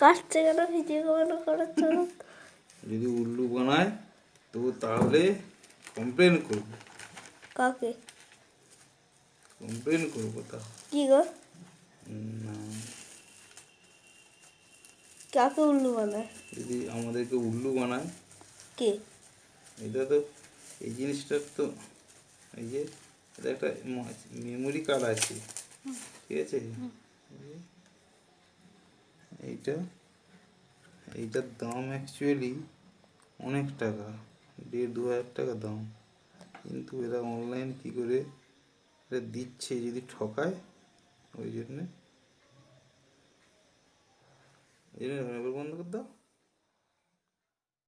কাটছে কেন ভিডিও কেন না? যদি উল্লু বানায় তো তাহলে কমপ্লেন করব। কাকে? কমপ্লেন করব তা। কি গো? কাকে উল্লু বানায়? যদি আমাদেরকে উল্লু বানায়। কে? এটা তো এই জিনিসটার তো এই যে এটা একটা মেমোরি কার্ড আছে। ঠিক আছে? এইটা এইটার দাম অ্যাকচুয়ালি অনেক টাকা, দেড় দু হাজার টাকা দাম। কিন্তু এরা অনলাইন কি করে এটা দিচ্ছে যদি ঠকায়, ওই জন্যে। এই জন্য বন্ধ করে দাও।